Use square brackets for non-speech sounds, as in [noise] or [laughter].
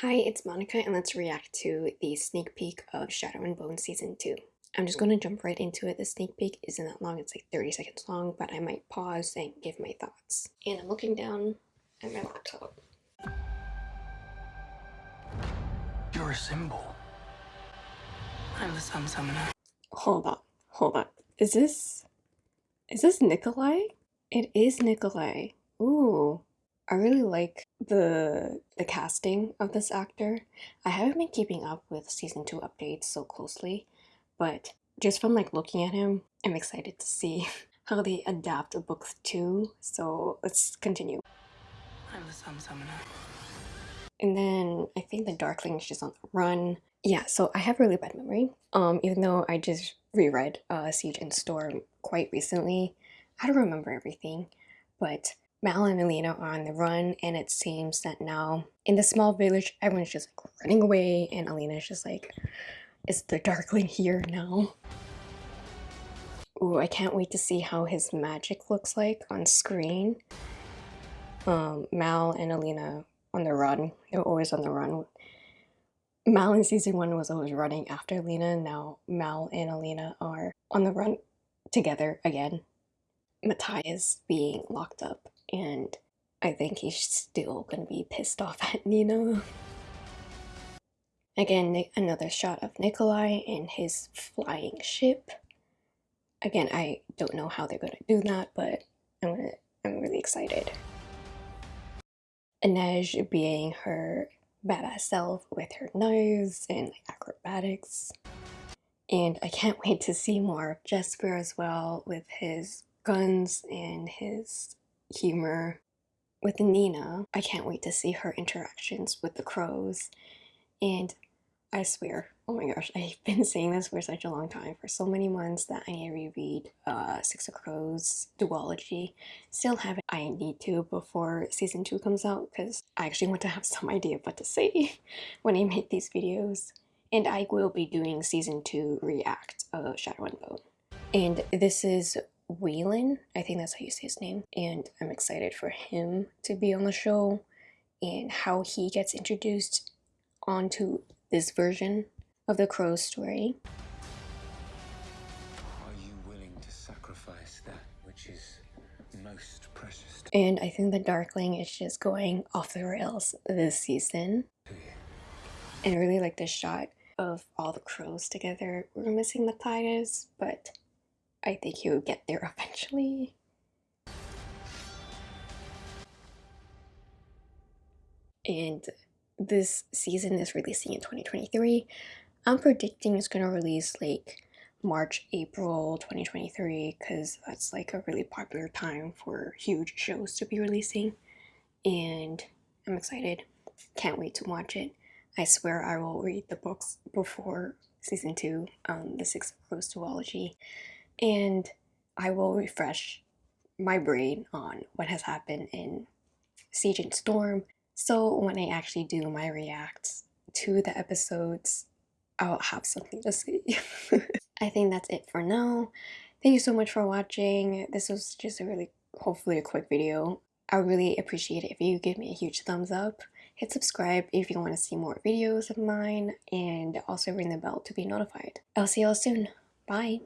Hi, it's Monica and let's react to the sneak peek of Shadow and Bone Season 2. I'm just going to jump right into it. The sneak peek isn't that long, it's like 30 seconds long, but I might pause and give my thoughts. And I'm looking down at my laptop. You're a symbol. I'm the Sun Summoner. Hold on, hold on. Is this... is this Nikolai? It is Nikolai. Ooh. I really like the the casting of this actor. I haven't been keeping up with season 2 updates so closely, but just from like looking at him, I'm excited to see [laughs] how they adapt book 2. So let's continue. I'm Summoner. And then I think the Darkling is just on the run. Yeah, so I have really bad memory. Um, even though I just reread uh, Siege and Storm quite recently, I don't remember everything. But Mal and Alina are on the run, and it seems that now in the small village, everyone's just like running away, and Alina's just like, is the Darkling here now? Ooh, I can't wait to see how his magic looks like on screen. Um, Mal and Alina on the run. They're always on the run. Mal in season one was always running after Alina. Now Mal and Alina are on the run together again. Matthias being locked up and I think he's still gonna be pissed off at Nina. Again, another shot of Nikolai and his flying ship. Again, I don't know how they're gonna do that, but I'm gonna I'm really excited. Inej being her badass self with her knives and acrobatics. And I can't [laughs] wait to see more of Jesper as well with his guns and his humor with Nina. I can't wait to see her interactions with the crows. And I swear, oh my gosh, [laughs] I've been saying this for such a long time, for so many months that I need to reread uh, Six of Crows duology. Still haven't. I need to before season 2 comes out because I actually want to have [laughs] some idea of what to say [laughs] when I make these videos. And I will be doing season 2 react of Shadow and Bone. And this is Wylan, I think that's how you say his name, and I'm excited for him to be on the show and how he gets introduced onto this version of the Crow story. Are you willing to sacrifice that which is most precious? And I think the Darkling is just going off the rails this season. And I really like this shot of all the crows together. We're missing Matthias, but I think he will get there eventually. And this season is releasing in 2023. I'm predicting it's going to release like March, April 2023 because that's like a really popular time for huge shows to be releasing. And I'm excited. Can't wait to watch it. I swear I will read the books before season 2, um, The Six Crows duology and I will refresh my brain on what has happened in Siege and Storm. So when I actually do my reacts to the episodes, I'll have something to say. [laughs] I think that's it for now. Thank you so much for watching. This was just a really, hopefully a quick video. I really appreciate it if you give me a huge thumbs up. Hit subscribe if you want to see more videos of mine and also ring the bell to be notified. I'll see y'all soon. Bye.